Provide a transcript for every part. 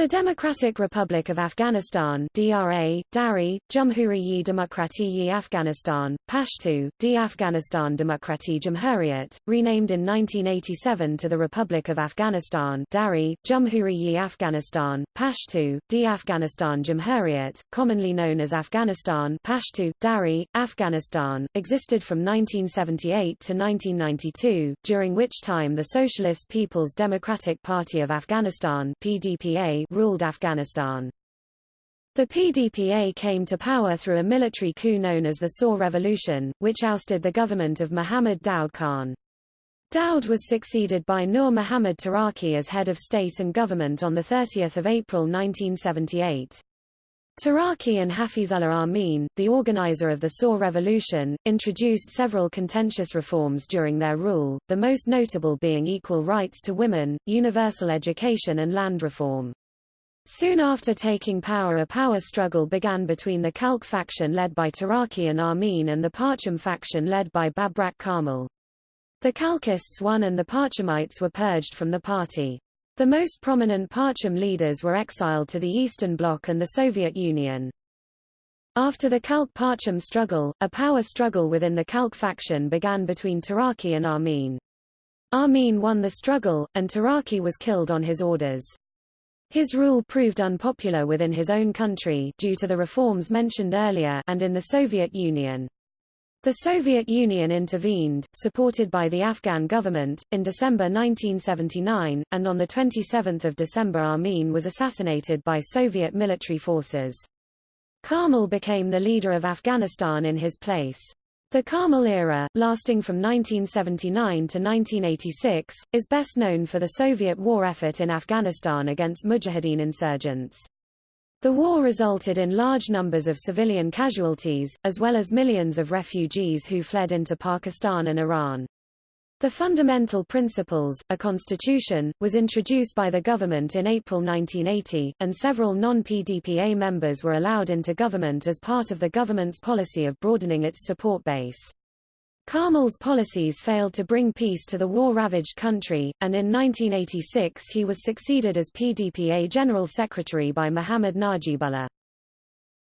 The Democratic Republic of Afghanistan DRA, Dari, Jumhuriyi Demokratiyi Afghanistan, Pashto, D. Afghanistan Demokrati Jumhuriyat, renamed in 1987 to the Republic of Afghanistan Dari, Jumhuriyi Afghanistan, Pashto, D. Afghanistan Jumhuriyat, commonly known as Afghanistan Pashto, Dari, Afghanistan, existed from 1978 to 1992, during which time the Socialist People's Democratic Party of Afghanistan PDPA ruled Afghanistan. The PDPA came to power through a military coup known as the Saur Revolution, which ousted the government of Muhammad Daud Khan. Daud was succeeded by Nur Muhammad Taraki as head of state and government on 30 April 1978. Taraki and Hafizullah Amin, the organizer of the Saur Revolution, introduced several contentious reforms during their rule, the most notable being equal rights to women, universal education and land reform. Soon after taking power a power struggle began between the Khalq faction led by Taraki and Amin and the Parcham faction led by Babrak Karmal. The Khalqists won and the Parchamites were purged from the party. The most prominent Parcham leaders were exiled to the Eastern Bloc and the Soviet Union. After the Khalq-Parcham struggle, a power struggle within the Khalq faction began between Taraki and Amin. Amin won the struggle, and Taraki was killed on his orders. His rule proved unpopular within his own country due to the reforms mentioned earlier and in the Soviet Union. The Soviet Union intervened, supported by the Afghan government, in December 1979, and on 27 December Amin was assassinated by Soviet military forces. Karmal became the leader of Afghanistan in his place. The Karmal era, lasting from 1979 to 1986, is best known for the Soviet war effort in Afghanistan against Mujahideen insurgents. The war resulted in large numbers of civilian casualties, as well as millions of refugees who fled into Pakistan and Iran. The Fundamental Principles, a constitution, was introduced by the government in April 1980, and several non-PDPA members were allowed into government as part of the government's policy of broadening its support base. Karmal's policies failed to bring peace to the war-ravaged country, and in 1986 he was succeeded as PDPA General Secretary by Muhammad Najibullah.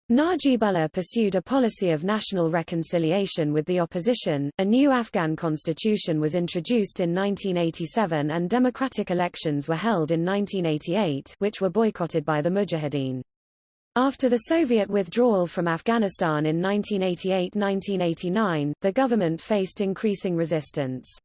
Najibullah pursued a policy of national reconciliation with the opposition, a new Afghan constitution was introduced in 1987 and democratic elections were held in 1988 which were boycotted by the Mujahideen. After the Soviet withdrawal from Afghanistan in 1988–1989, the government faced increasing resistance.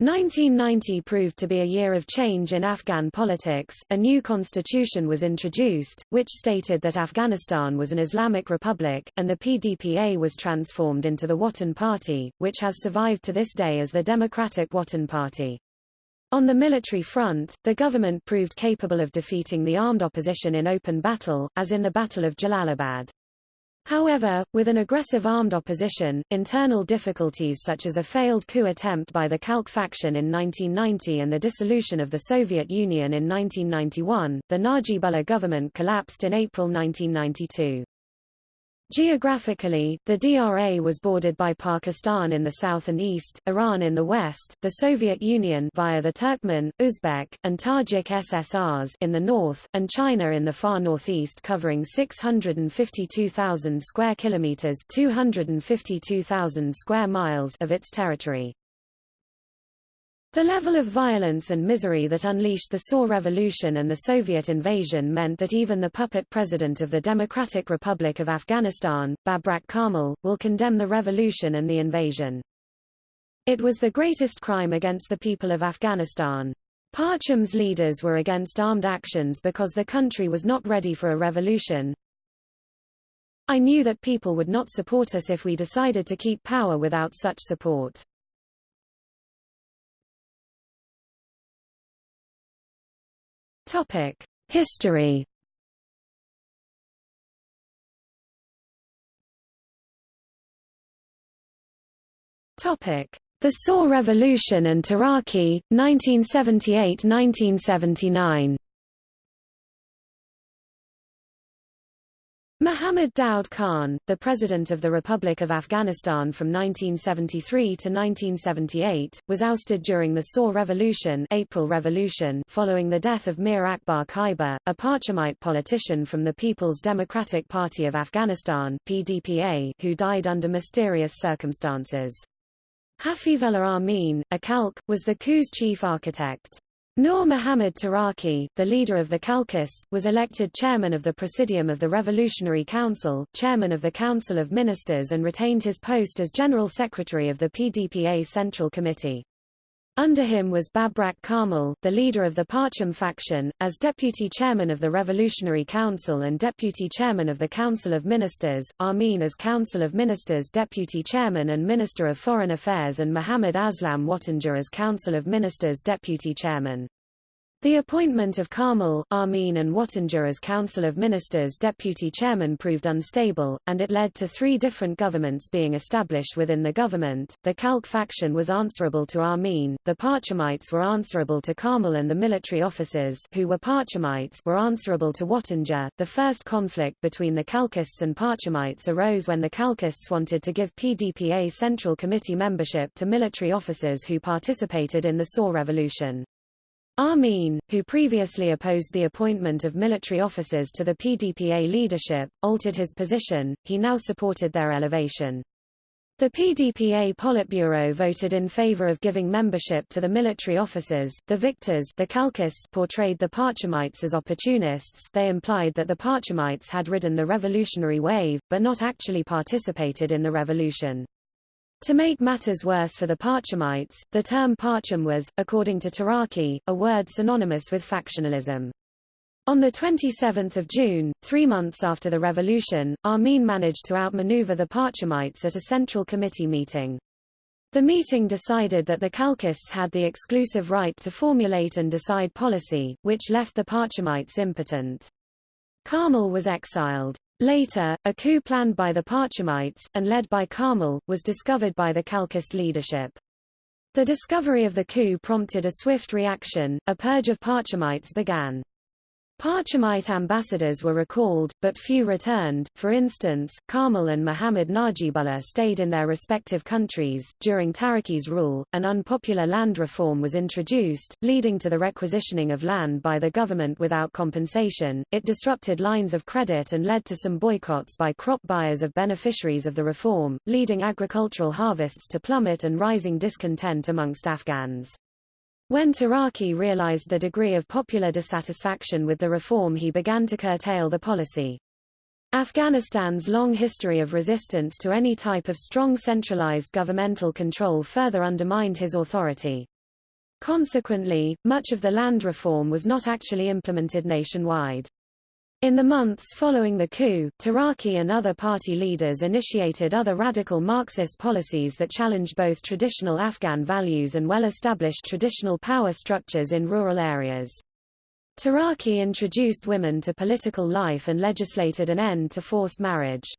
1990 proved to be a year of change in Afghan politics. A new constitution was introduced, which stated that Afghanistan was an Islamic republic, and the PDPA was transformed into the Watan Party, which has survived to this day as the Democratic Watan Party. On the military front, the government proved capable of defeating the armed opposition in open battle, as in the Battle of Jalalabad. However, with an aggressive armed opposition, internal difficulties such as a failed coup attempt by the Khalq faction in 1990 and the dissolution of the Soviet Union in 1991, the Najibullah government collapsed in April 1992. Geographically, the DRA was bordered by Pakistan in the south and east, Iran in the west, the Soviet Union via the Turkmen, Uzbek, and Tajik SSRs in the north, and China in the far northeast covering 652,000 square kilometers, 252,000 square miles of its territory. The level of violence and misery that unleashed the Saur Revolution and the Soviet invasion meant that even the puppet president of the Democratic Republic of Afghanistan, Babrak Karmal, will condemn the revolution and the invasion. It was the greatest crime against the people of Afghanistan. Parcham's leaders were against armed actions because the country was not ready for a revolution. I knew that people would not support us if we decided to keep power without such support. Topic: History. Topic: The Saur Revolution and Taraki, 1978–1979. Muhammad Daoud Khan, the President of the Republic of Afghanistan from 1973 to 1978, was ousted during the Saur Revolution, April Revolution following the death of Mir Akbar Khyber, a Parchamite politician from the People's Democratic Party of Afghanistan PDPA, who died under mysterious circumstances. Hafizullah Amin, a Khalq, was the coup's chief architect. Nur Muhammad Taraki, the leader of the Khalqists, was elected chairman of the Presidium of the Revolutionary Council, chairman of the Council of Ministers and retained his post as General Secretary of the PDPA Central Committee. Under him was Babrak Karmal, the leader of the Parcham faction, as deputy chairman of the Revolutionary Council and deputy chairman of the Council of Ministers, Amin as Council of Ministers deputy chairman and Minister of Foreign Affairs and Muhammad Aslam Watanjar as Council of Ministers deputy chairman. The appointment of Karmal, Amin and Watanjar as Council of Ministers deputy chairman proved unstable, and it led to three different governments being established within the government. The Khalq faction was answerable to Amin, the Parchamites were answerable to Karmal and the military officers who were Parchamites were answerable to Watanjar. The first conflict between the Khalqists and Parchamites arose when the Khalqists wanted to give PDPA Central Committee membership to military officers who participated in the Saur Revolution. Amin, who previously opposed the appointment of military officers to the PDPA leadership, altered his position, he now supported their elevation. The PDPA Politburo voted in favor of giving membership to the military officers. The victors, the Khalqists, portrayed the Parchamites as opportunists. They implied that the Parchamites had ridden the revolutionary wave, but not actually participated in the revolution. To make matters worse for the Parchamites, the term Parcham was, according to Taraki, a word synonymous with factionalism. On 27 June, three months after the revolution, Amin managed to outmaneuver the Parchamites at a Central Committee meeting. The meeting decided that the Khalqists had the exclusive right to formulate and decide policy, which left the Parchamites impotent. Karmal was exiled. Later, a coup planned by the Parchamites, and led by Karmal, was discovered by the Khalqist leadership. The discovery of the coup prompted a swift reaction, a purge of Parchamites began. Parchamite ambassadors were recalled, but few returned. For instance, Karmal and Muhammad Najibullah stayed in their respective countries. During Taraki's rule, an unpopular land reform was introduced, leading to the requisitioning of land by the government without compensation. It disrupted lines of credit and led to some boycotts by crop buyers of beneficiaries of the reform, leading agricultural harvests to plummet and rising discontent amongst Afghans. When Taraki realized the degree of popular dissatisfaction with the reform he began to curtail the policy. Afghanistan's long history of resistance to any type of strong centralized governmental control further undermined his authority. Consequently, much of the land reform was not actually implemented nationwide. In the months following the coup, Taraki and other party leaders initiated other radical Marxist policies that challenged both traditional Afghan values and well-established traditional power structures in rural areas. Taraki introduced women to political life and legislated an end to forced marriage.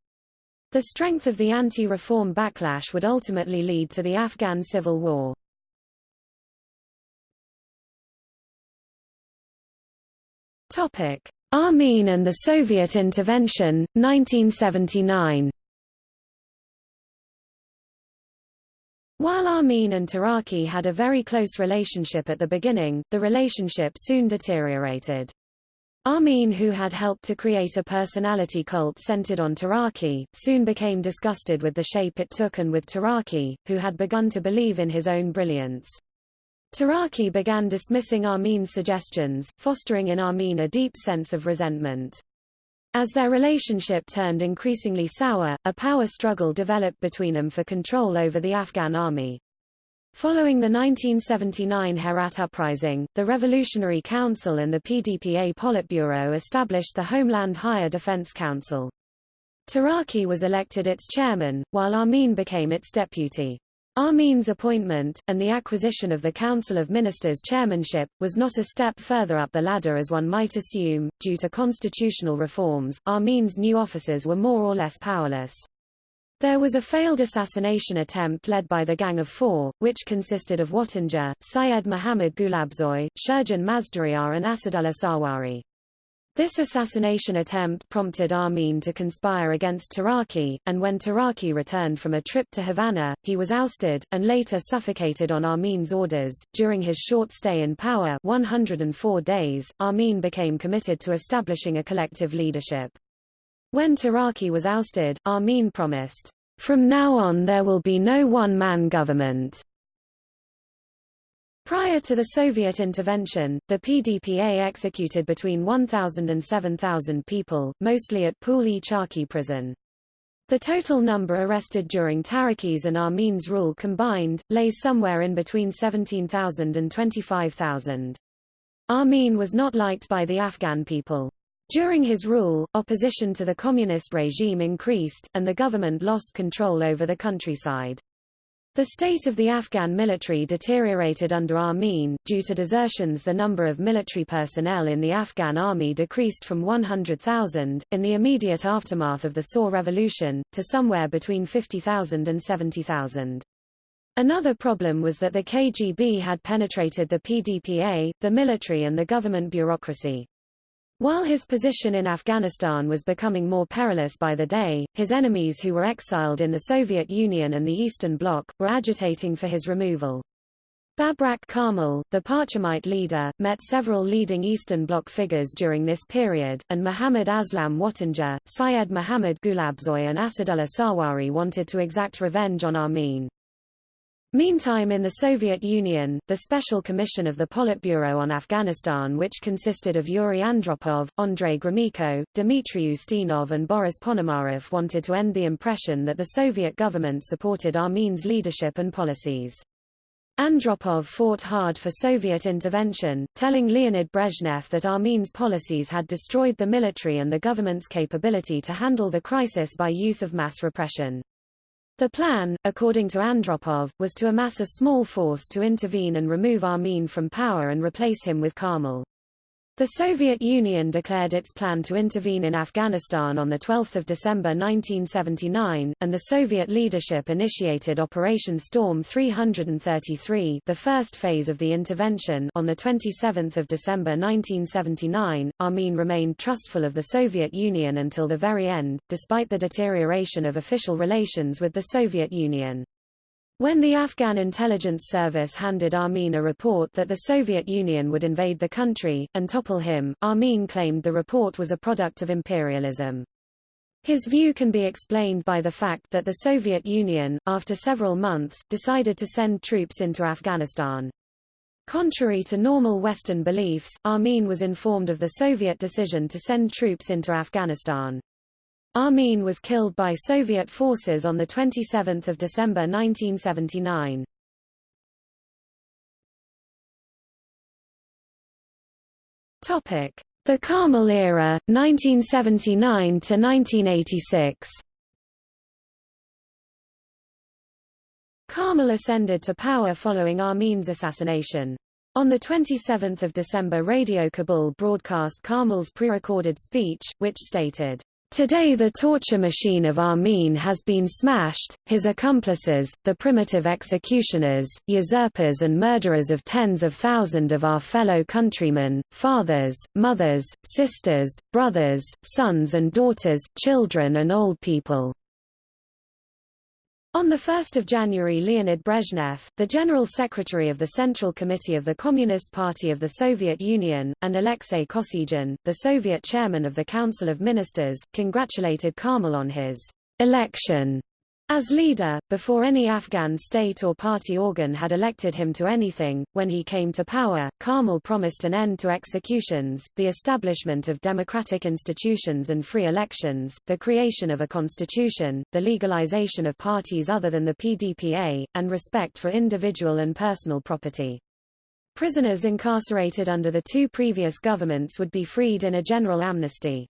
The strength of the anti-reform backlash would ultimately lead to the Afghan civil war. Topic: Amin and the Soviet intervention, 1979 While Amin and Taraki had a very close relationship at the beginning, the relationship soon deteriorated. Amin who had helped to create a personality cult centered on Taraki, soon became disgusted with the shape it took and with Taraki, who had begun to believe in his own brilliance. Taraki began dismissing Amin's suggestions, fostering in Amin a deep sense of resentment. As their relationship turned increasingly sour, a power struggle developed between them for control over the Afghan army. Following the 1979 Herat uprising, the Revolutionary Council and the PDPA Politburo established the Homeland Higher Defense Council. Taraki was elected its chairman, while Amin became its deputy. Amin's appointment, and the acquisition of the Council of Ministers chairmanship, was not a step further up the ladder as one might assume. Due to constitutional reforms, Amin's new officers were more or less powerless. There was a failed assassination attempt led by the Gang of Four, which consisted of Watanjar, Syed Muhammad Gulabzoy, Sherjan Mazdooryar and Asadullah Sarwari. This assassination attempt prompted Amin to conspire against Taraki, and when Taraki returned from a trip to Havana, he was ousted, and later suffocated on Amin's orders. During his short stay in power 104 days, Amin became committed to establishing a collective leadership. When Taraki was ousted, Amin promised, From now on there will be no one-man government. Prior to the Soviet intervention, the PDPA executed between 1,000 and 7,000 people, mostly at Pul-e-Charkhi prison. The total number arrested during Taraki's and Amin's rule combined, lays somewhere in between 17,000 and 25,000. Amin was not liked by the Afghan people. During his rule, opposition to the communist regime increased, and the government lost control over the countryside. The state of the Afghan military deteriorated under Amin. Due to desertions, the number of military personnel in the Afghan army decreased from 100,000, in the immediate aftermath of the Saur Revolution, to somewhere between 50,000 and 70,000. Another problem was that the KGB had penetrated the PDPA, the military and the government bureaucracy. While his position in Afghanistan was becoming more perilous by the day, his enemies who were exiled in the Soviet Union and the Eastern Bloc, were agitating for his removal. Babrak Karmal, the Parchamite leader, met several leading Eastern Bloc figures during this period, and Muhammad Aslam Watanjar, Syed Muhammad Gulabzoy and Asadullah Sarwari wanted to exact revenge on Amin. Meantime in the Soviet Union, the Special Commission of the Politburo on Afghanistan which consisted of Yuri Andropov, Andrei Gromyko, Dmitry Ustinov and Boris Ponomarev wanted to end the impression that the Soviet government supported Amin's leadership and policies. Andropov fought hard for Soviet intervention, telling Leonid Brezhnev that Amin's policies had destroyed the military and the government's capability to handle the crisis by use of mass repression. The plan, according to Andropov, was to amass a small force to intervene and remove Amin from power and replace him with Karmal. The Soviet Union declared its plan to intervene in Afghanistan on 12 December 1979, and the Soviet leadership initiated Operation Storm 333 the first phase of the intervention on 27 December 1979. Amin remained trustful of the Soviet Union until the very end, despite the deterioration of official relations with the Soviet Union. When the Afghan intelligence service handed Amin a report that the Soviet Union would invade the country, and topple him, Amin claimed the report was a product of imperialism. His view can be explained by the fact that the Soviet Union, after several months, decided to send troops into Afghanistan. Contrary to normal Western beliefs, Amin was informed of the Soviet decision to send troops into Afghanistan. Amin was killed by Soviet forces on 27 December 1979. The Karmal era, 1979–1986 Karmal ascended to power following Amin's assassination. On 27 December Radio Kabul broadcast Karmal's pre-recorded speech, which stated, Today the torture machine of Amin has been smashed, his accomplices, the primitive executioners, usurpers and murderers of tens of thousands of our fellow countrymen, fathers, mothers, sisters, brothers, sons and daughters, children and old people. On 1 January Leonid Brezhnev, the General Secretary of the Central Committee of the Communist Party of the Soviet Union, and Alexei Kosygin, the Soviet chairman of the Council of Ministers, congratulated Karmal on his election as leader, before any Afghan state or party organ had elected him to anything, when he came to power, Karmal promised an end to executions, the establishment of democratic institutions and free elections, the creation of a constitution, the legalization of parties other than the PDPA, and respect for individual and personal property. Prisoners incarcerated under the two previous governments would be freed in a general amnesty.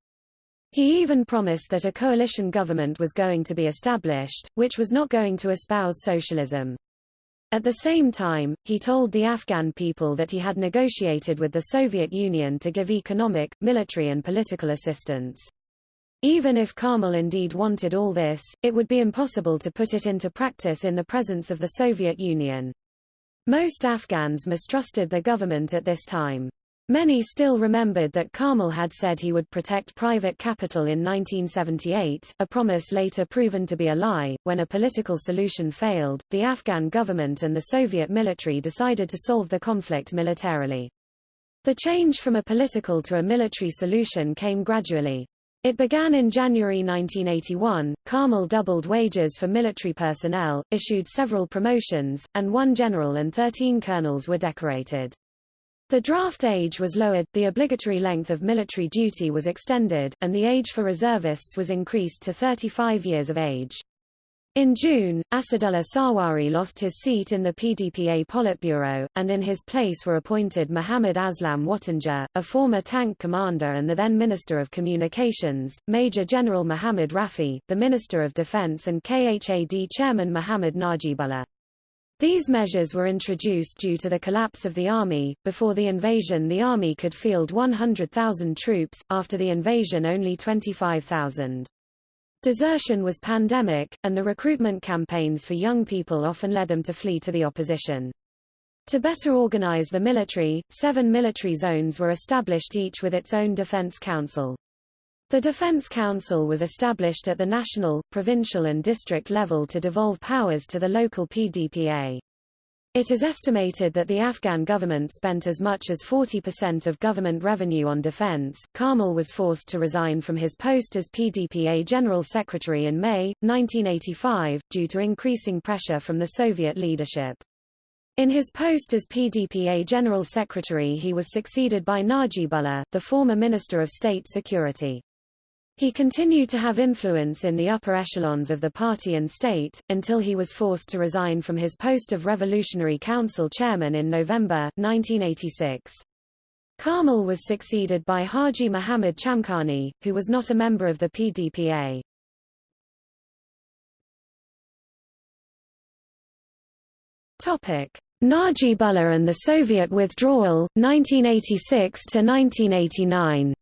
He even promised that a coalition government was going to be established, which was not going to espouse socialism. At the same time, he told the Afghan people that he had negotiated with the Soviet Union to give economic, military and political assistance. Even if Karmal indeed wanted all this, it would be impossible to put it into practice in the presence of the Soviet Union. Most Afghans mistrusted the government at this time. Many still remembered that Karmal had said he would protect private capital in 1978, a promise later proven to be a lie. When a political solution failed, the Afghan government and the Soviet military decided to solve the conflict militarily. The change from a political to a military solution came gradually. It began in January 1981. Karmal doubled wages for military personnel, issued several promotions, and one general and 13 colonels were decorated. The draft age was lowered, the obligatory length of military duty was extended, and the age for reservists was increased to 35 years of age. In June, Asadullah Sarwari lost his seat in the PDPA Politburo, and in his place were appointed Muhammad Aslam Watanjar, a former tank commander and the then Minister of Communications, Major General Muhammad Rafi, the Minister of Defense and KHAD Chairman Muhammad Najibullah. These measures were introduced due to the collapse of the army. Before the invasion, the army could field 100,000 troops, after the invasion, only 25,000. Desertion was pandemic, and the recruitment campaigns for young people often led them to flee to the opposition. To better organize the military, seven military zones were established each with its own defense council. The Defense Council was established at the national, provincial and district level to devolve powers to the local PDPA. It is estimated that the Afghan government spent as much as 40% of government revenue on defense. Karmal was forced to resign from his post as PDPA General Secretary in May, 1985, due to increasing pressure from the Soviet leadership. In his post as PDPA General Secretary he was succeeded by Najibullah, the former Minister of State Security. He continued to have influence in the upper echelons of the party and state, until he was forced to resign from his post of Revolutionary Council chairman in November, 1986. Karmal was succeeded by Haji Muhammad Chamkhani, who was not a member of the PDPA. Topic: Najibullah and the Soviet withdrawal, 1986 to 1989.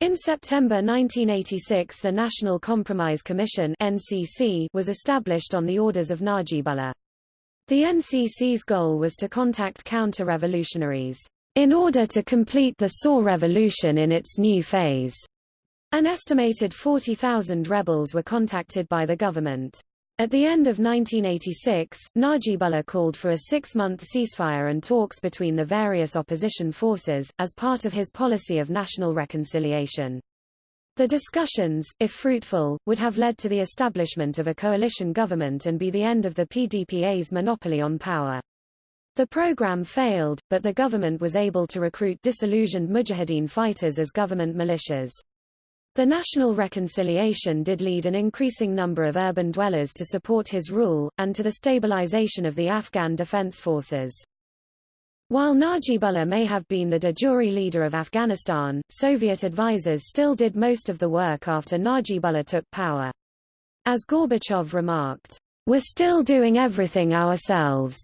In September 1986 the National Compromise Commission NCC was established on the orders of Najibullah. The NCC's goal was to contact counter-revolutionaries, in order to complete the Saur revolution in its new phase. An estimated 40,000 rebels were contacted by the government. At the end of 1986, Najibullah called for a six-month ceasefire and talks between the various opposition forces, as part of his policy of national reconciliation. The discussions, if fruitful, would have led to the establishment of a coalition government and be the end of the PDPA's monopoly on power. The program failed, but the government was able to recruit disillusioned Mujahideen fighters as government militias. The national reconciliation did lead an increasing number of urban dwellers to support his rule, and to the stabilization of the Afghan defense forces. While Najibullah may have been the de jure leader of Afghanistan, Soviet advisers still did most of the work after Najibullah took power. As Gorbachev remarked, We're still doing everything ourselves.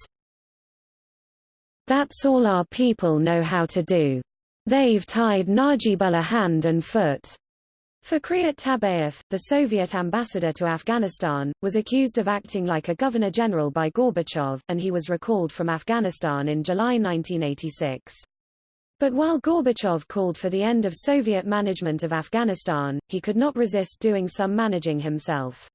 That's all our people know how to do. They've tied Najibullah hand and foot. Fikryat Tabeyev, the Soviet ambassador to Afghanistan, was accused of acting like a governor-general by Gorbachev, and he was recalled from Afghanistan in July 1986. But while Gorbachev called for the end of Soviet management of Afghanistan, he could not resist doing some managing himself.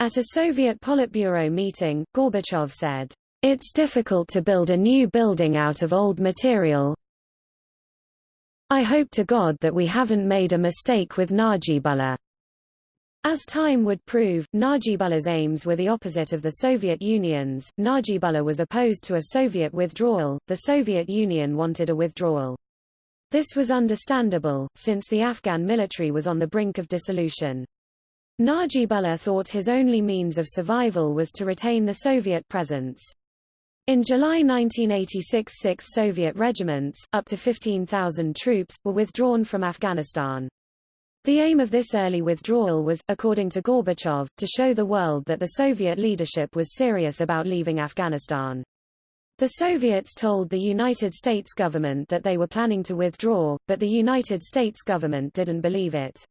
At a Soviet Politburo meeting, Gorbachev said, It's difficult to build a new building out of old material, I hope to God that we haven't made a mistake with Najibullah. As time would prove, Najibullah's aims were the opposite of the Soviet Union's. Najibullah was opposed to a Soviet withdrawal, the Soviet Union wanted a withdrawal. This was understandable, since the Afghan military was on the brink of dissolution. Najibullah thought his only means of survival was to retain the Soviet presence. In July 1986 six Soviet regiments, up to 15,000 troops, were withdrawn from Afghanistan. The aim of this early withdrawal was, according to Gorbachev, to show the world that the Soviet leadership was serious about leaving Afghanistan. The Soviets told the United States government that they were planning to withdraw, but the United States government didn't believe it.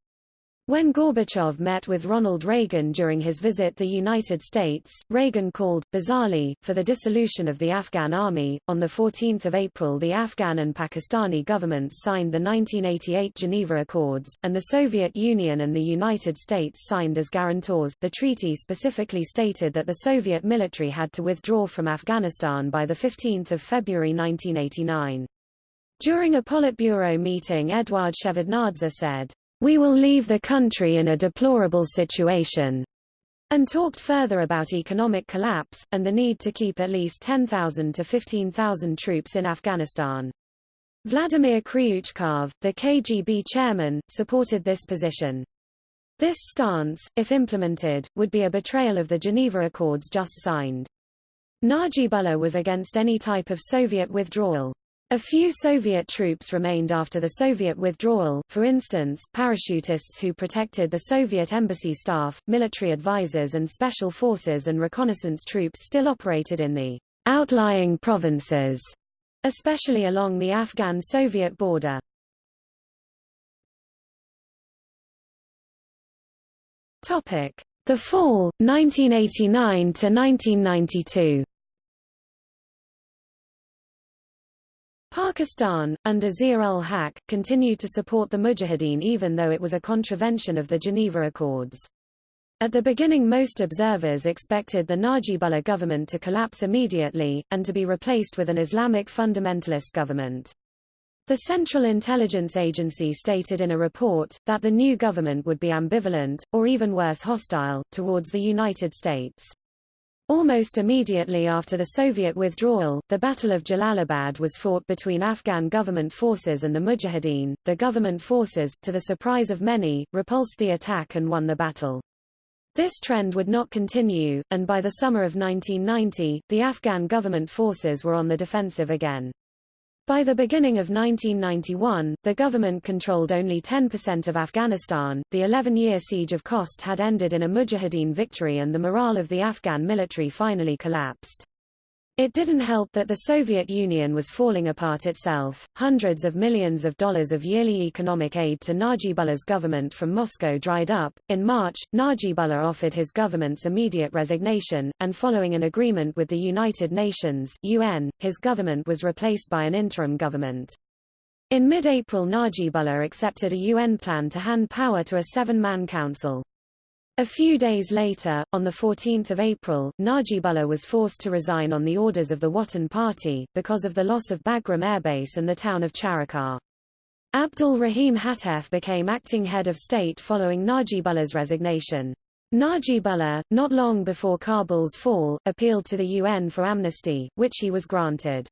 When Gorbachev met with Ronald Reagan during his visit to the United States, Reagan called, bizarrely, for the dissolution of the Afghan army. On 14 April the Afghan and Pakistani governments signed the 1988 Geneva Accords, and the Soviet Union and the United States signed as guarantors. The treaty specifically stated that the Soviet military had to withdraw from Afghanistan by 15 February 1989. During a Politburo meeting Eduard Shevardnadze said, we will leave the country in a deplorable situation, and talked further about economic collapse, and the need to keep at least 10,000 to 15,000 troops in Afghanistan. Vladimir Kryuchkov, the KGB chairman, supported this position. This stance, if implemented, would be a betrayal of the Geneva Accords just signed. Najibullah was against any type of Soviet withdrawal. A few Soviet troops remained after the Soviet withdrawal, for instance, parachutists who protected the Soviet embassy staff, military advisors and special forces and reconnaissance troops still operated in the outlying provinces, especially along the Afghan-Soviet border. The fall, 1989 Pakistan, under Zia-ul-Haq, continued to support the Mujahideen even though it was a contravention of the Geneva Accords. At the beginning most observers expected the Najibullah government to collapse immediately, and to be replaced with an Islamic fundamentalist government. The Central Intelligence Agency stated in a report, that the new government would be ambivalent, or even worse hostile, towards the United States. Almost immediately after the Soviet withdrawal, the Battle of Jalalabad was fought between Afghan government forces and the Mujahideen. The government forces, to the surprise of many, repulsed the attack and won the battle. This trend would not continue, and by the summer of 1990, the Afghan government forces were on the defensive again. By the beginning of 1991, the government controlled only 10% of Afghanistan. The 11-year siege of Khost had ended in a Mujahideen victory and the morale of the Afghan military finally collapsed. It didn't help that the Soviet Union was falling apart itself. Hundreds of millions of dollars of yearly economic aid to Najibullah's government from Moscow dried up. In March, Najibullah offered his government's immediate resignation, and following an agreement with the United Nations (UN), his government was replaced by an interim government. In mid-April Najibullah accepted a UN plan to hand power to a seven-man council. A few days later, on 14 April, Najibullah was forced to resign on the orders of the Watan Party, because of the loss of Bagram Airbase and the town of Charikar. Abdul Rahim Hatef became acting head of state following Najibullah's resignation. Najibullah, not long before Kabul's fall, appealed to the UN for amnesty, which he was granted.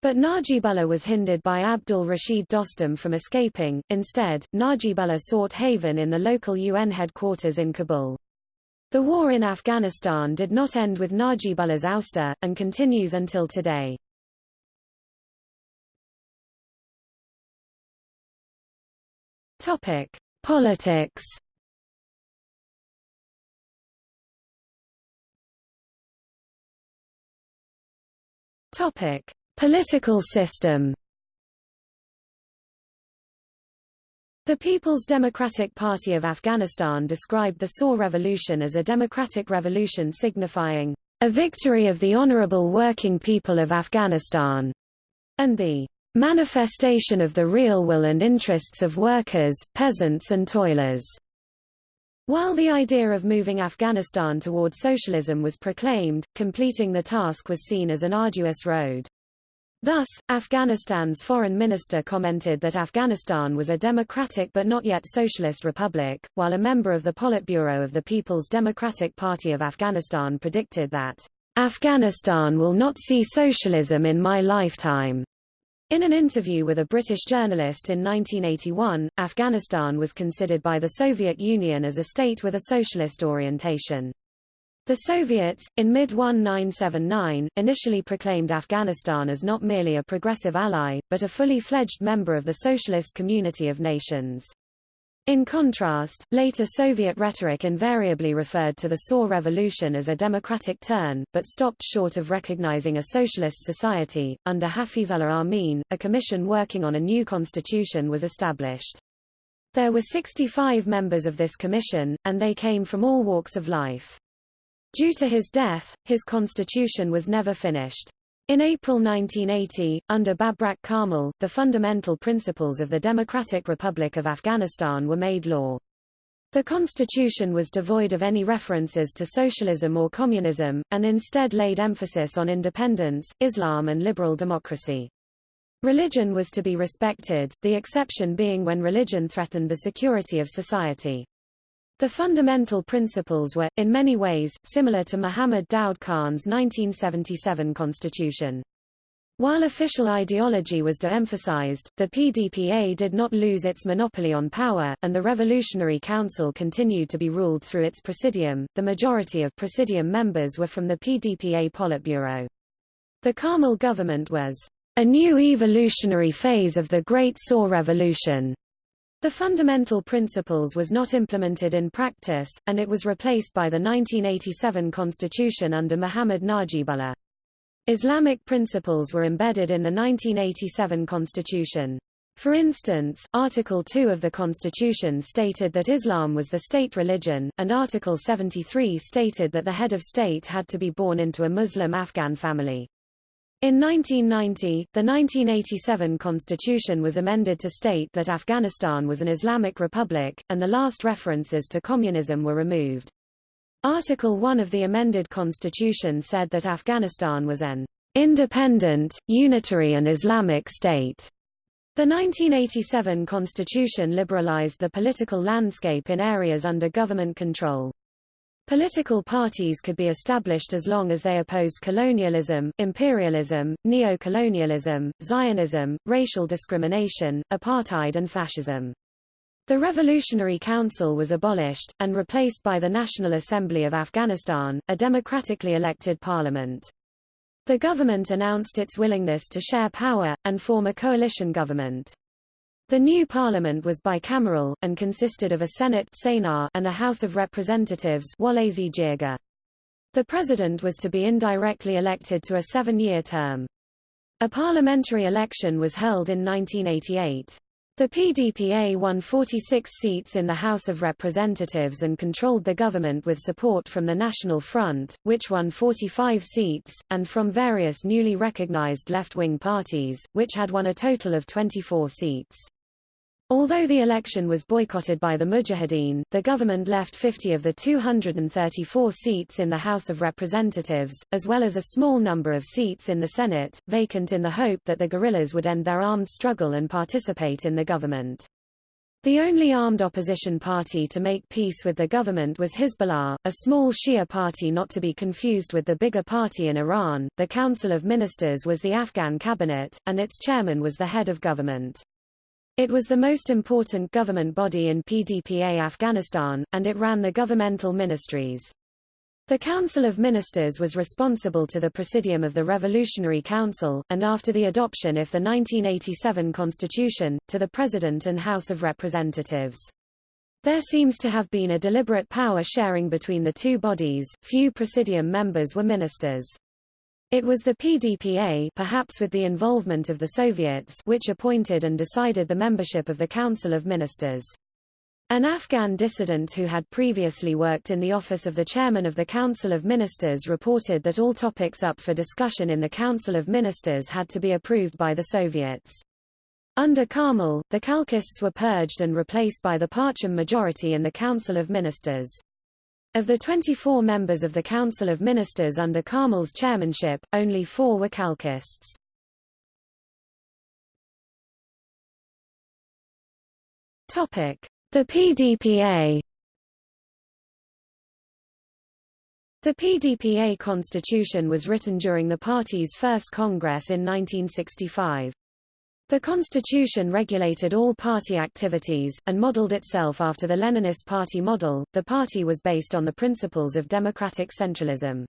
But Najibullah was hindered by Abdul Rashid Dostum from escaping. Instead, Najibullah sought haven in the local UN headquarters in Kabul. The war in Afghanistan did not end with Najibullah's ouster, and continues until today. Topic: Politics. Topic: Political system The People's Democratic Party of Afghanistan described the Saur Revolution as a democratic revolution signifying a victory of the honorable working people of Afghanistan, and the manifestation of the real will and interests of workers, peasants and toilers. While the idea of moving Afghanistan toward socialism was proclaimed, completing the task was seen as an arduous road. Thus, Afghanistan's foreign minister commented that Afghanistan was a democratic but not yet socialist republic, while a member of the Politburo of the People's Democratic Party of Afghanistan predicted that, Afghanistan will not see socialism in my lifetime. In an interview with a British journalist in 1981, Afghanistan was considered by the Soviet Union as a state with a socialist orientation. The Soviets, in mid-1979, initially proclaimed Afghanistan as not merely a progressive ally, but a fully fledged member of the Socialist Community of Nations. In contrast, later Soviet rhetoric invariably referred to the Saur Revolution as a democratic turn, but stopped short of recognizing a socialist society. Under Hafizullah Amin, a commission working on a new constitution was established. There were 65 members of this commission, and they came from all walks of life. Due to his death, his constitution was never finished. In April 1980, under Babrak Karmal, the fundamental principles of the Democratic Republic of Afghanistan were made law. The constitution was devoid of any references to socialism or communism, and instead laid emphasis on independence, Islam and liberal democracy. Religion was to be respected, the exception being when religion threatened the security of society. The fundamental principles were, in many ways, similar to Muhammad Daud Khan's 1977 constitution. While official ideology was de-emphasized, the PDPA did not lose its monopoly on power, and the Revolutionary Council continued to be ruled through its presidium. The majority of presidium members were from the PDPA Politburo. The Karmal government was a new evolutionary phase of the Great Saur Revolution. The fundamental principles was not implemented in practice, and it was replaced by the 1987 constitution under Muhammad Najibullah. Islamic principles were embedded in the 1987 constitution. For instance, Article 2 of the Constitution stated that Islam was the state religion, and Article 73 stated that the head of state had to be born into a Muslim Afghan family. In 1990, the 1987 constitution was amended to state that Afghanistan was an Islamic republic, and the last references to communism were removed. Article 1 of the amended constitution said that Afghanistan was an independent, unitary and Islamic state. The 1987 constitution liberalized the political landscape in areas under government control. Political parties could be established as long as they opposed colonialism, imperialism, neo-colonialism, Zionism, racial discrimination, apartheid and fascism. The Revolutionary Council was abolished, and replaced by the National Assembly of Afghanistan, a democratically elected parliament. The government announced its willingness to share power, and form a coalition government. The new parliament was bicameral, and consisted of a Senate and a House of Representatives The president was to be indirectly elected to a seven-year term. A parliamentary election was held in 1988. The PDPA won 46 seats in the House of Representatives and controlled the government with support from the National Front, which won 45 seats, and from various newly recognized left-wing parties, which had won a total of 24 seats. Although the election was boycotted by the Mujahideen, the government left 50 of the 234 seats in the House of Representatives, as well as a small number of seats in the Senate, vacant in the hope that the guerrillas would end their armed struggle and participate in the government. The only armed opposition party to make peace with the government was Hezbollah, a small Shia party not to be confused with the bigger party in Iran. The Council of Ministers was the Afghan cabinet, and its chairman was the head of government. It was the most important government body in PDPA Afghanistan, and it ran the governmental ministries. The Council of Ministers was responsible to the Presidium of the Revolutionary Council, and after the adoption of the 1987 Constitution, to the President and House of Representatives. There seems to have been a deliberate power sharing between the two bodies, few Presidium members were ministers. It was the PDPA perhaps with the involvement of the Soviets which appointed and decided the membership of the Council of Ministers. An Afghan dissident who had previously worked in the office of the chairman of the Council of Ministers reported that all topics up for discussion in the Council of Ministers had to be approved by the Soviets. Under Karmal, the Khalqists were purged and replaced by the Parcham majority in the Council of Ministers. Of the 24 members of the Council of Ministers under Karmal's chairmanship, only four were Khalqists. The PDPA The PDPA constitution was written during the party's first congress in 1965. The constitution regulated all party activities, and modeled itself after the Leninist party model. The party was based on the principles of democratic centralism.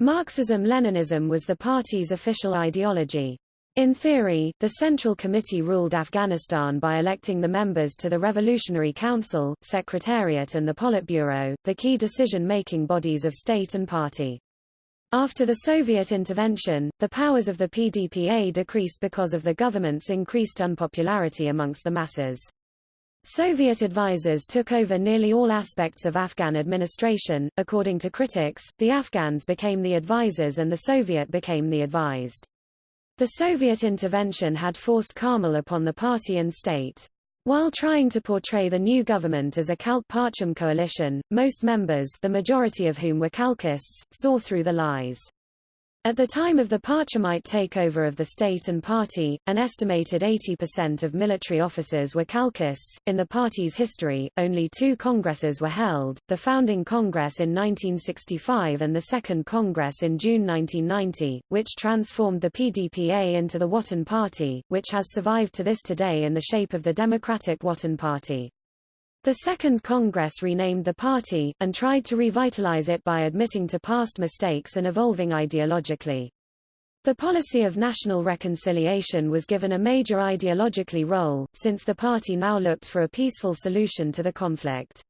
Marxism-Leninism was the party's official ideology. In theory, the Central Committee ruled Afghanistan by electing the members to the Revolutionary Council, Secretariat and the Politburo, the key decision-making bodies of state and party. After the Soviet intervention, the powers of the PDPA decreased because of the government's increased unpopularity amongst the masses. Soviet advisers took over nearly all aspects of Afghan administration. According to critics, the Afghans became the advisers and the Soviet became the advised. The Soviet intervention had forced Karmal upon the party and state. While trying to portray the new government as a Khalq-Parcham coalition, most members the majority of whom were Khalqists, saw through the lies. At the time of the Parchamite takeover of the state and party, an estimated 80% of military officers were Khalqists. In the party's history, only two congresses were held, the founding Congress in 1965 and the Second Congress in June 1990, which transformed the PDPA into the Watan Party, which has survived to this today in the shape of the Democratic Watan Party. The Second Congress renamed the party, and tried to revitalize it by admitting to past mistakes and evolving ideologically. The policy of national reconciliation was given a major ideologically role, since the party now looked for a peaceful solution to the conflict.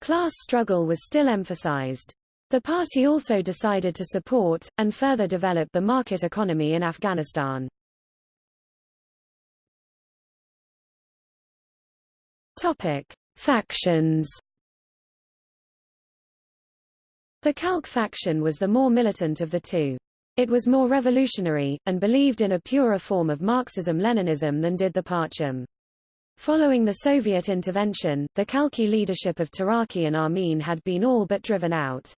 Class struggle was still emphasized. The party also decided to support, and further develop the market economy in Afghanistan. Topic. Factions The Khalq faction was the more militant of the two. It was more revolutionary, and believed in a purer form of Marxism-Leninism than did the Parcham. Following the Soviet intervention, the Khalqi leadership of Taraki and Amin had been all but driven out.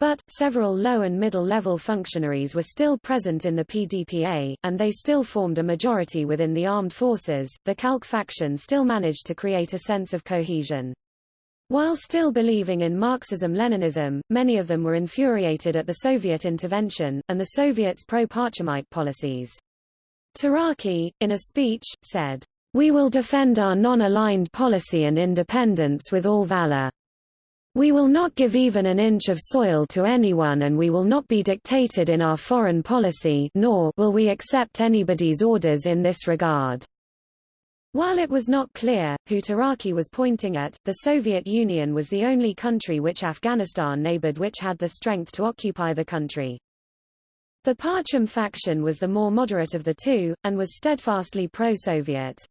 But, several low and middle-level functionaries were still present in the PDPA, and they still formed a majority within the armed forces. The Khalq faction still managed to create a sense of cohesion. While still believing in Marxism-Leninism, many of them were infuriated at the Soviet intervention, and the Soviets' pro-Parchamite policies. Taraki, in a speech, said, We will defend our non-aligned policy and independence with all valor. We will not give even an inch of soil to anyone and we will not be dictated in our foreign policy nor will we accept anybody's orders in this regard. While it was not clear, who Taraki was pointing at, the Soviet Union was the only country which Afghanistan neighbored which had the strength to occupy the country. The Parcham faction was the more moderate of the two, and was steadfastly pro-Soviet.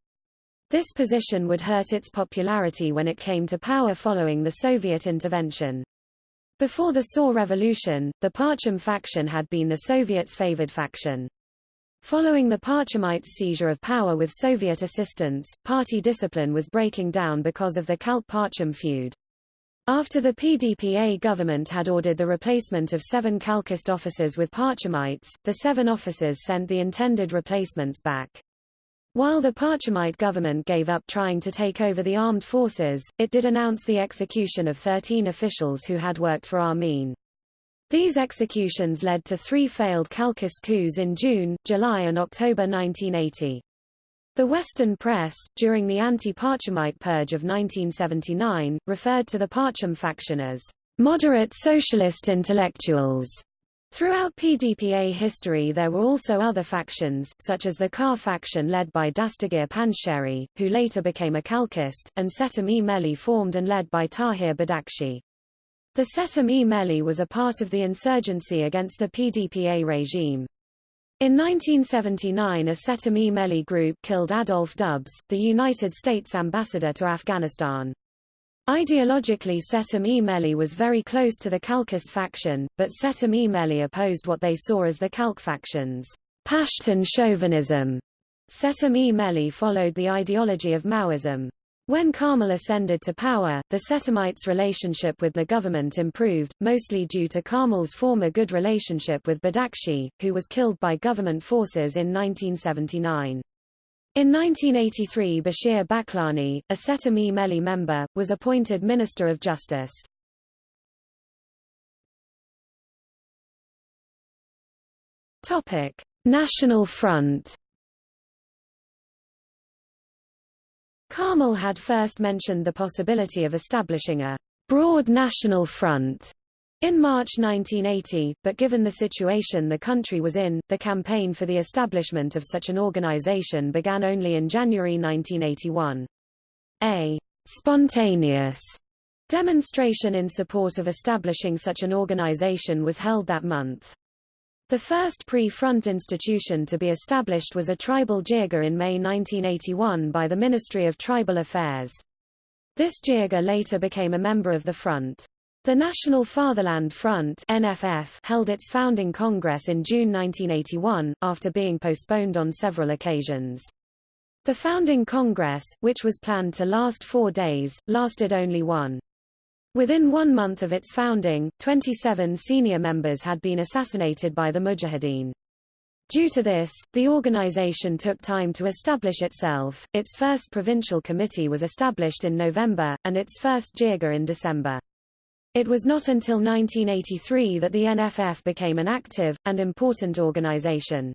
This position would hurt its popularity when it came to power following the Soviet intervention. Before the Saur Revolution, the Parcham faction had been the Soviets' favored faction. Following the Parchamites' seizure of power with Soviet assistance, party discipline was breaking down because of the Khalq-Parcham feud. After the PDPA government had ordered the replacement of seven Khalqist officers with Parchamites, the seven officers sent the intended replacements back. While the Parchamite government gave up trying to take over the armed forces, it did announce the execution of 13 officials who had worked for Amin. These executions led to three failed Khalqist coups in June, July and October 1980. The Western press, during the anti-Parchamite purge of 1979, referred to the Parcham faction as moderate socialist intellectuals Throughout PDPA history there were also other factions, such as the Kar faction led by Dastagir Panjsheri, who later became a Khalqist, and Setam-e Melli formed and led by Tahir Badakshi. The Setam-e Melli was a part of the insurgency against the PDPA regime. In 1979 a Setam-e Melli group killed Adolf Dubs, the United States ambassador to Afghanistan. Ideologically Setam-e Melli was very close to the Khalqist faction, but Setam-e Melli opposed what they saw as the Khalq faction's Pashtun chauvinism. Setam-e Melli followed the ideology of Maoism. When Karmal ascended to power, the Setamites' relationship with the government improved, mostly due to Karmal's former good relationship with Badakshi, who was killed by government forces in 1979. In 1983 Bashir Baghlani, a Setam-e Melli member, was appointed Minister of Justice. Topic: National Front. Karmal had first mentioned the possibility of establishing a broad national front in March 1980, but given the situation the country was in, the campaign for the establishment of such an organization began only in January 1981. A spontaneous demonstration in support of establishing such an organization was held that month. The first pre-front institution to be established was a tribal jirga in May 1981 by the Ministry of Tribal Affairs. This jirga later became a member of the front. The National Fatherland Front NFF held its founding congress in June 1981, after being postponed on several occasions. The founding congress, which was planned to last four days, lasted only one. Within one month of its founding, 27 senior members had been assassinated by the Mujahideen. Due to this, the organization took time to establish itself. Its first provincial committee was established in November, and its first jirga in December. It was not until 1983 that the NFF became an active, and important organization.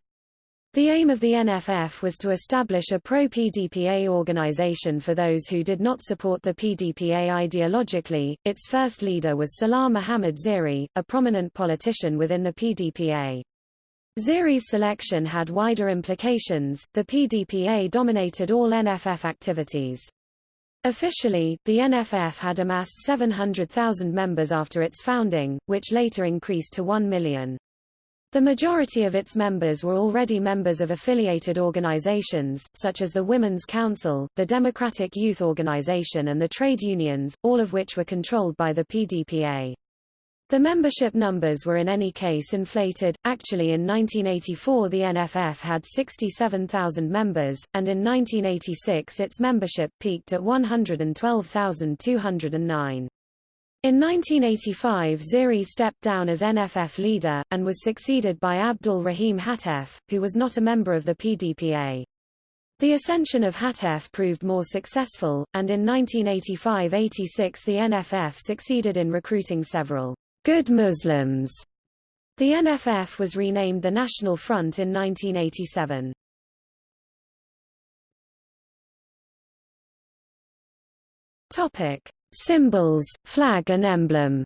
The aim of the NFF was to establish a pro-PDPA organization for those who did not support the PDPA ideologically. Its first leader was Salah Muhammad Ziri, a prominent politician within the PDPA. Ziri's selection had wider implications. The PDPA dominated all NFF activities. Officially, the NFF had amassed 700,000 members after its founding, which later increased to 1 million. The majority of its members were already members of affiliated organizations, such as the Women's Council, the Democratic Youth Organization and the trade unions, all of which were controlled by the PDPA. The membership numbers were in any case inflated. Actually in 1984 the NFF had 67,000 members, and in 1986 its membership peaked at 112,209. In 1985 Ziri stepped down as NFF leader, and was succeeded by Abdul Rahim Hatef, who was not a member of the PDPA. The ascension of Hatef proved more successful, and in 1985–86 the NFF succeeded in recruiting several good Muslims. The NFF was renamed the National Front in 1987. Topic: Symbols, flag and emblem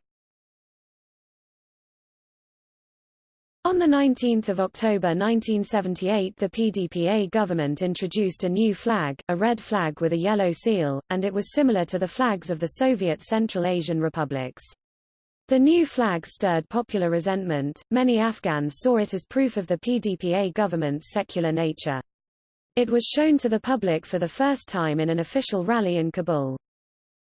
On 19 October 1978 the PDPA government introduced a new flag, a red flag with a yellow seal, and it was similar to the flags of the Soviet Central Asian republics. The new flag stirred popular resentment, many Afghans saw it as proof of the PDPA government's secular nature. It was shown to the public for the first time in an official rally in Kabul.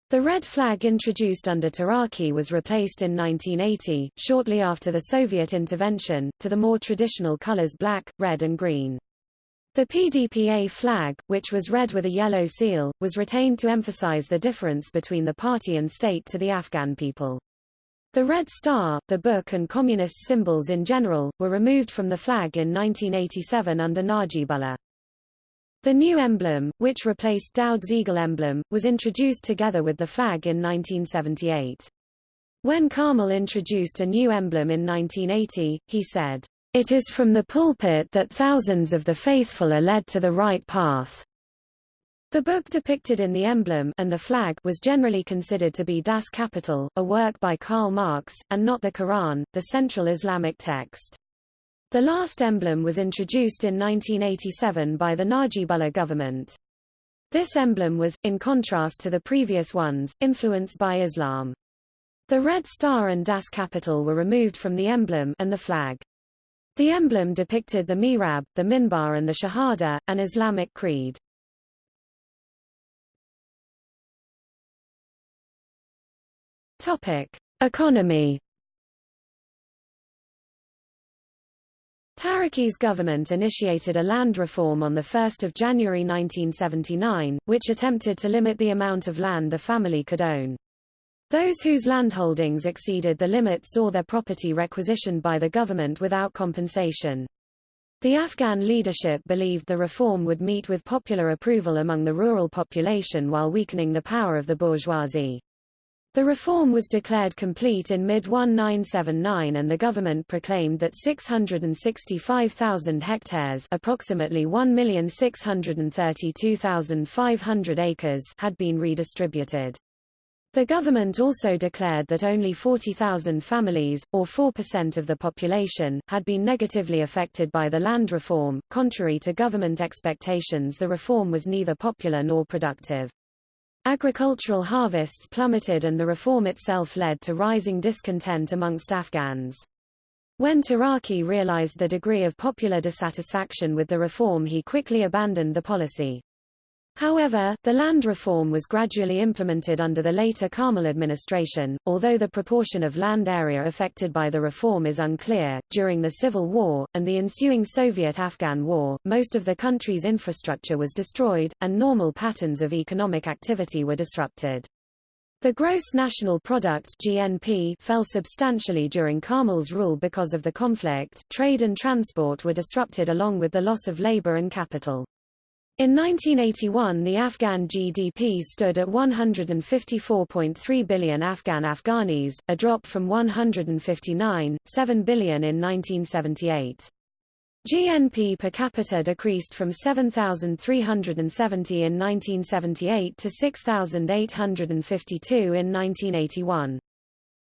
The red flag introduced under Taraki was replaced in 1980, shortly after the Soviet intervention, to the more traditional colors black, red and green. The PDPA flag, which was red with a yellow seal, was retained to emphasize the difference between the party and state to the Afghan people. The Red Star, the book and communist symbols in general, were removed from the flag in 1987 under Najibullah. The new emblem, which replaced Daud's eagle emblem, was introduced together with the flag in 1978. When Karmal introduced a new emblem in 1980, he said, It is from the pulpit that thousands of the faithful are led to the right path. The book depicted in the emblem and the flag was generally considered to be Das Kapital, a work by Karl Marx, and not the Quran, the central Islamic text. The last emblem was introduced in 1987 by the Najibullah government. This emblem was, in contrast to the previous ones, influenced by Islam. The red star and Das Kapital were removed from the emblem and the flag. The emblem depicted the mihrab, the minbar and the shahada, an Islamic creed. Topic: Economy Taraki's government initiated a land reform on 1 January 1979, which attempted to limit the amount of land a family could own. Those whose landholdings exceeded the limit saw their property requisitioned by the government without compensation. The Afghan leadership believed the reform would meet with popular approval among the rural population while weakening the power of the bourgeoisie. The reform was declared complete in mid-1979 and the government proclaimed that 665,000 hectares approximately 1,632,500 acres had been redistributed. The government also declared that only 40,000 families, or 4% of the population, had been negatively affected by the land reform. Contrary to government expectations the reform was neither popular nor productive. Agricultural harvests plummeted and the reform itself led to rising discontent amongst Afghans. When Taraki realized the degree of popular dissatisfaction with the reform he quickly abandoned the policy. However, the land reform was gradually implemented under the later Karmal administration, although the proportion of land area affected by the reform is unclear. During the Civil War, and the ensuing Soviet-Afghan War, most of the country's infrastructure was destroyed, and normal patterns of economic activity were disrupted. The gross national product GNP fell substantially during Karmal's rule because of the conflict. Trade and transport were disrupted along with the loss of labor and capital. In 1981 the Afghan GDP stood at 154.3 billion Afghan Afghanis, a drop from 159.7 billion in 1978. GNP per capita decreased from 7,370 in 1978 to 6,852 in 1981.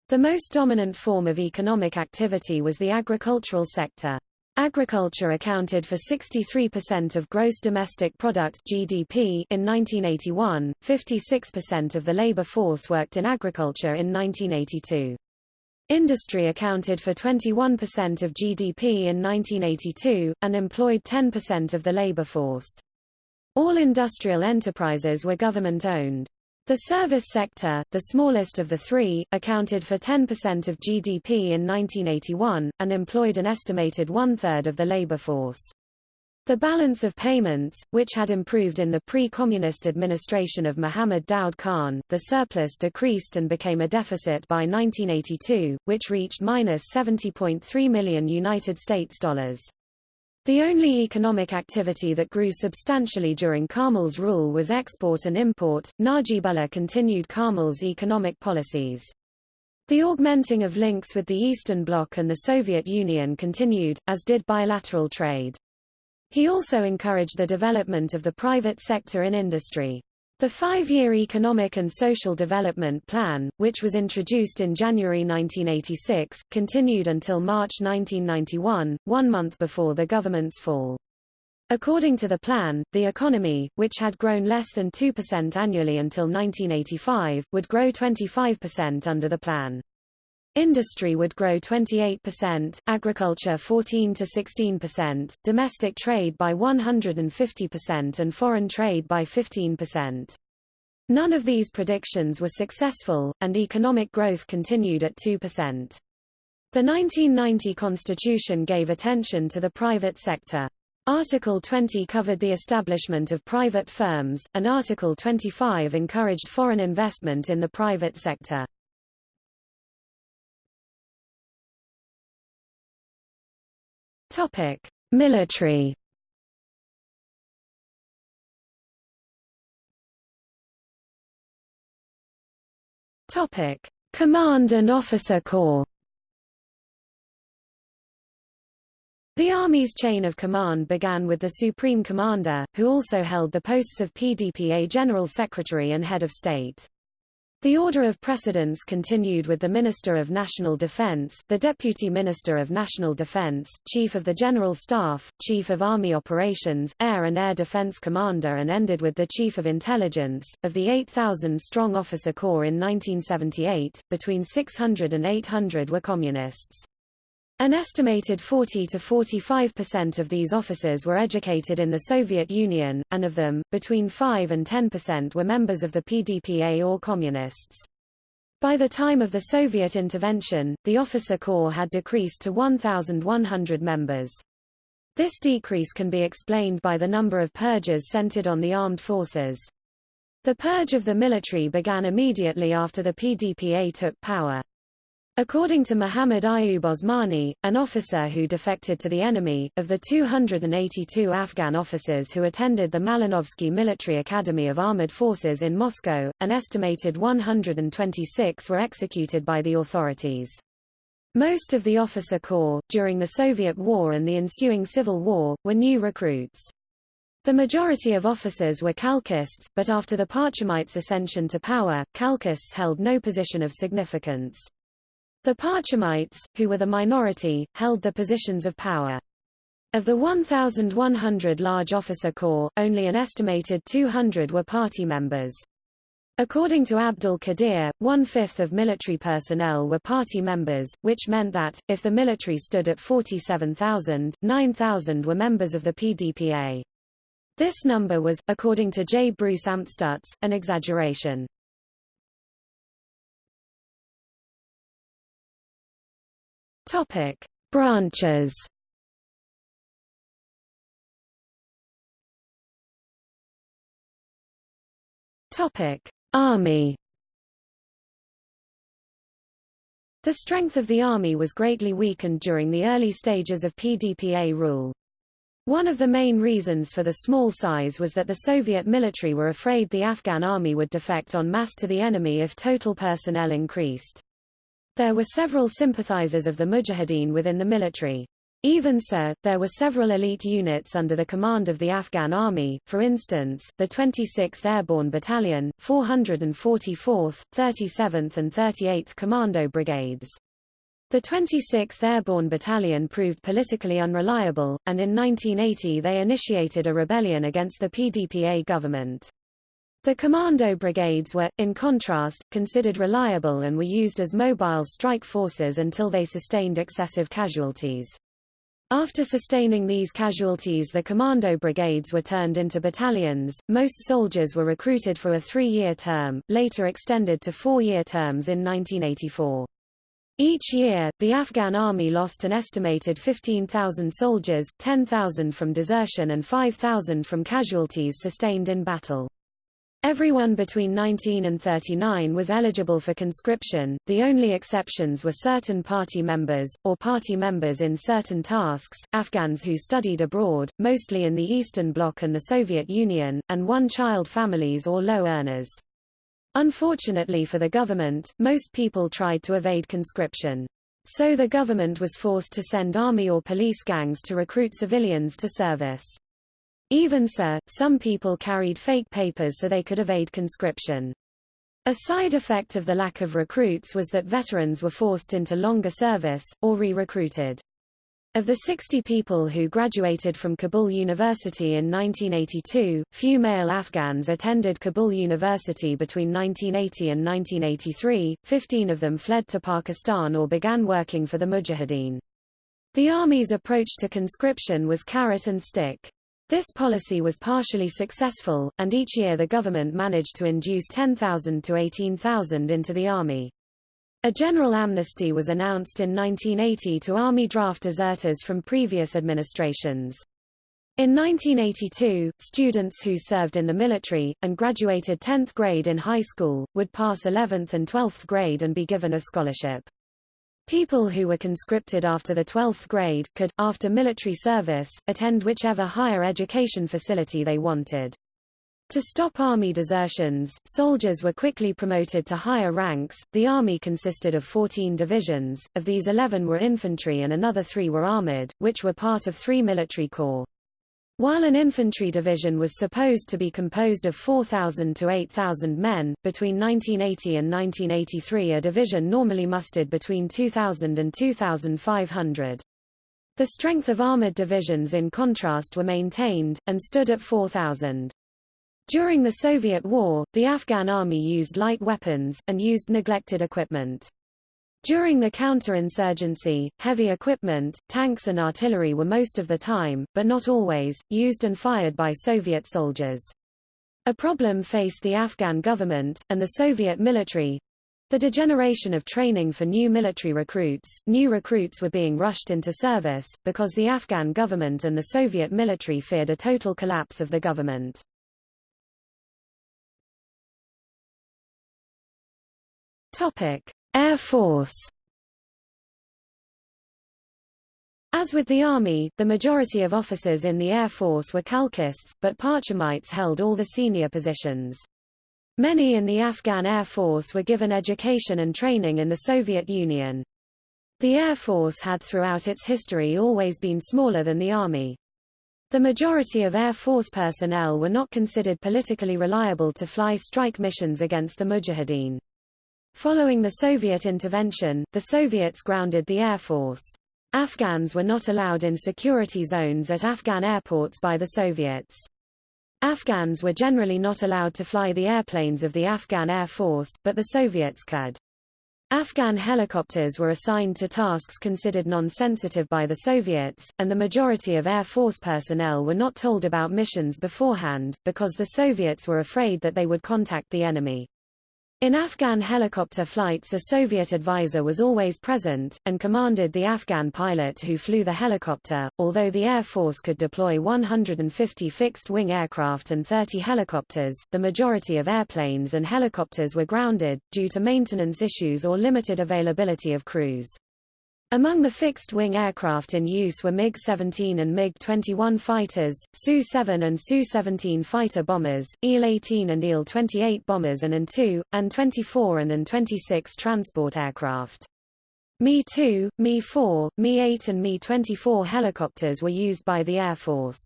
The most dominant form of economic activity was the agricultural sector. Agriculture accounted for 63% of gross domestic product (GDP) in 1981. 56% of the labor force worked in agriculture in 1982. Industry accounted for 21% of GDP in 1982 and employed 10% of the labor force. All industrial enterprises were government-owned. The service sector, the smallest of the three, accounted for 10% of GDP in 1981, and employed an estimated one-third of the labor force. The balance of payments, which had improved in the pre-communist administration of Muhammad Daud Khan, the surplus decreased and became a deficit by 1982, which reached minus 70.3 million United States dollars. The only economic activity that grew substantially during Karmal's rule was export and import. Najibullah continued Karmal's economic policies. The augmenting of links with the Eastern Bloc and the Soviet Union continued, as did bilateral trade. He also encouraged the development of the private sector in industry. The five-year Economic and Social Development Plan, which was introduced in January 1986, continued until March 1991, one month before the government's fall. According to the plan, the economy, which had grown less than 2% annually until 1985, would grow 25% under the plan. Industry would grow 28%, agriculture 14 to 16%, domestic trade by 150% and foreign trade by 15%. None of these predictions were successful, and economic growth continued at 2%. The 1990 Constitution gave attention to the private sector. Article 20 covered the establishment of private firms, and Article 25 encouraged foreign investment in the private sector. Topic: Military. Topic: Command and Officer Corps. The Army's chain of command began with the Supreme Commander, who also held the posts of PDPA General Secretary and Head of State. The order of precedence continued with the Minister of National Defense, the Deputy Minister of National Defense, Chief of the General Staff, Chief of Army Operations, Air and Air Defense Commander and ended with the Chief of Intelligence. Of the 8,000-strong officer corps in 1978, between 600 and 800 were communists. An estimated 40 to 45% of these officers were educated in the Soviet Union, and of them, between 5 and 10% were members of the PDPA or communists. By the time of the Soviet intervention, the officer corps had decreased to 1,100 members. This decrease can be explained by the number of purges centered on the armed forces. The purge of the military began immediately after the PDPA took power. According to Muhammad Ayub Osmani, an officer who defected to the enemy, of the 282 Afghan officers who attended the Malinovsky Military Academy of Armored Forces in Moscow, an estimated 126 were executed by the authorities. Most of the officer corps, during the Soviet War and the ensuing Civil War, were new recruits. The majority of officers were Khalqists, but after the Parchamites' ascension to power, Khalqists held no position of significance. The Parchamites, who were the minority, held the positions of power. Of the 1,100 large officer corps, only an estimated 200 were party members. According to Abdul Qadir, one-fifth of military personnel were party members, which meant that, if the military stood at 47,000, 9,000 were members of the PDPA. This number was, according to J. Bruce Amstutz, an exaggeration. Topic: Branches. Topic: Army The strength of the army was greatly weakened during the early stages of PDPA rule. One of the main reasons for the small size was that the Soviet military were afraid the Afghan army would defect en masse to the enemy if total personnel increased. There were several sympathizers of the Mujahideen within the military. Even so, there were several elite units under the command of the Afghan army, for instance, the 26th Airborne Battalion, 444th, 37th and 38th Commando Brigades. The 26th Airborne Battalion proved politically unreliable, and in 1980 they initiated a rebellion against the PDPA government. The commando brigades were, in contrast, considered reliable and were used as mobile strike forces until they sustained excessive casualties. After sustaining these casualties the commando brigades were turned into battalions. Most soldiers were recruited for a three-year term, later extended to four-year terms in 1984. Each year, the Afghan army lost an estimated 15,000 soldiers, 10,000 from desertion and 5,000 from casualties sustained in battle. Everyone between 19 and 39 was eligible for conscription, the only exceptions were certain party members, or party members in certain tasks, Afghans who studied abroad, mostly in the Eastern Bloc and the Soviet Union, and one-child families or low earners. Unfortunately for the government, most people tried to evade conscription. So the government was forced to send army or police gangs to recruit civilians to service. Even so, some people carried fake papers so they could evade conscription. A side effect of the lack of recruits was that veterans were forced into longer service, or re-recruited. Of the 60 people who graduated from Kabul University in 1982, few male Afghans attended Kabul University between 1980 and 1983, 15 of them fled to Pakistan or began working for the Mujahideen. The army's approach to conscription was carrot and stick. This policy was partially successful, and each year the government managed to induce 10,000 to 18,000 into the army. A general amnesty was announced in 1980 to army draft deserters from previous administrations. In 1982, students who served in the military, and graduated 10th grade in high school, would pass 11th and 12th grade and be given a scholarship. People who were conscripted after the 12th grade, could, after military service, attend whichever higher education facility they wanted. To stop army desertions, soldiers were quickly promoted to higher ranks. The army consisted of 14 divisions, of these 11 were infantry and another three were armored, which were part of three military corps. While an infantry division was supposed to be composed of 4,000 to 8,000 men, between 1980 and 1983 a division normally mustered between 2,000 and 2,500. The strength of armored divisions in contrast were maintained, and stood at 4,000. During the Soviet war, the Afghan army used light weapons, and used neglected equipment. During the counterinsurgency, heavy equipment, tanks and artillery were most of the time, but not always, used and fired by Soviet soldiers. A problem faced the Afghan government, and the Soviet military, the degeneration of training for new military recruits, new recruits were being rushed into service, because the Afghan government and the Soviet military feared a total collapse of the government. Topic. Air Force As with the Army, the majority of officers in the Air Force were Khalqists, but Parchamites held all the senior positions. Many in the Afghan Air Force were given education and training in the Soviet Union. The Air Force had throughout its history always been smaller than the Army. The majority of Air Force personnel were not considered politically reliable to fly strike missions against the Mujahideen. Following the Soviet intervention, the Soviets grounded the Air Force. Afghans were not allowed in security zones at Afghan airports by the Soviets. Afghans were generally not allowed to fly the airplanes of the Afghan Air Force, but the Soviets could. Afghan helicopters were assigned to tasks considered non-sensitive by the Soviets, and the majority of Air Force personnel were not told about missions beforehand, because the Soviets were afraid that they would contact the enemy. In Afghan helicopter flights a Soviet advisor was always present, and commanded the Afghan pilot who flew the helicopter. Although the Air Force could deploy 150 fixed-wing aircraft and 30 helicopters, the majority of airplanes and helicopters were grounded, due to maintenance issues or limited availability of crews. Among the fixed-wing aircraft in use were MiG-17 and MiG-21 fighters, Su-7 and Su-17 fighter bombers, Il-18 and Il-28 bombers and An-2, An-24 and An-26 transport aircraft. Mi-2, Mi-4, Mi-8 and Mi-24 helicopters were used by the Air Force.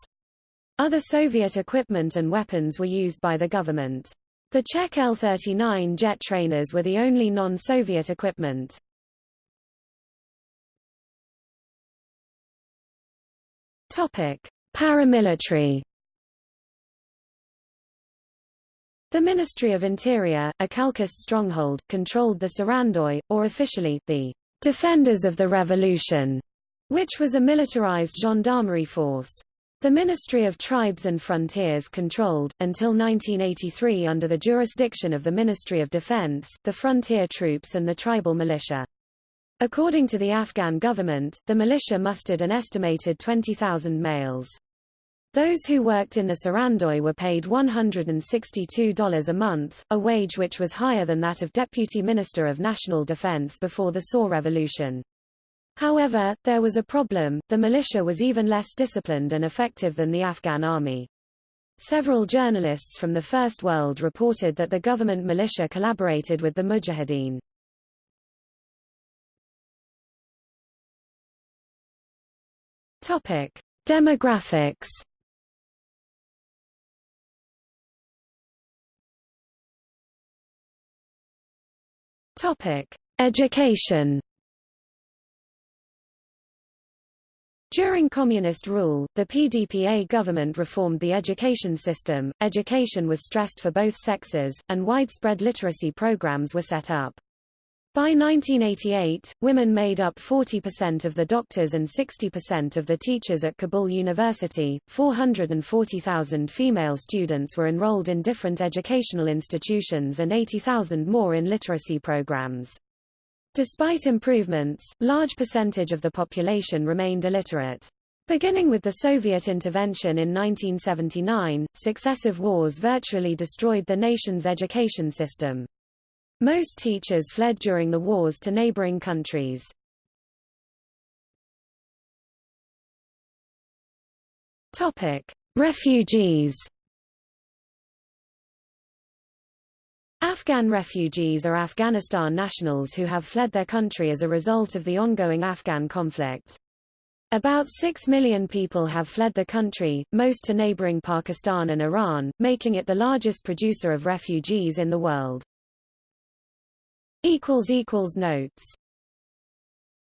Other Soviet equipment and weapons were used by the government. The Czech L-39 jet trainers were the only non-Soviet equipment. Topic: Paramilitary. The Ministry of Interior, a Khalqist stronghold, controlled the Sarandoi, or officially, the Defenders of the Revolution, which was a militarized gendarmerie force. The Ministry of Tribes and Frontiers controlled, until 1983 under the jurisdiction of the Ministry of Defense, the frontier troops and the tribal militia. According to the Afghan government, the militia mustered an estimated 20,000 males. Those who worked in the Sarandoi were paid $162 a month, a wage which was higher than that of Deputy Minister of National Defense before the Saur Revolution. However, there was a problem, the militia was even less disciplined and effective than the Afghan army. Several journalists from the First World reported that the government militia collaborated with the Mujahideen. Topic: Demographics. Topic: Education. During communist rule, the PDPA government reformed the education system, education was stressed for both sexes, and widespread literacy programs were set up. By 1988, women made up 40% of the doctors and 60% of the teachers at Kabul University. 440,000 female students were enrolled in different educational institutions and 80,000 more in literacy programs. Despite improvements, large percentage of the population remained illiterate. Beginning with the Soviet intervention in 1979, successive wars virtually destroyed the nation's education system. Most teachers fled during the wars to neighboring countries. Topic: Refugees. Afghan refugees are Afghanistan nationals who have fled their country as a result of the ongoing Afghan conflict. About 6 million people have fled the country, most to neighboring Pakistan and Iran, making it the largest producer of refugees in the world. Notes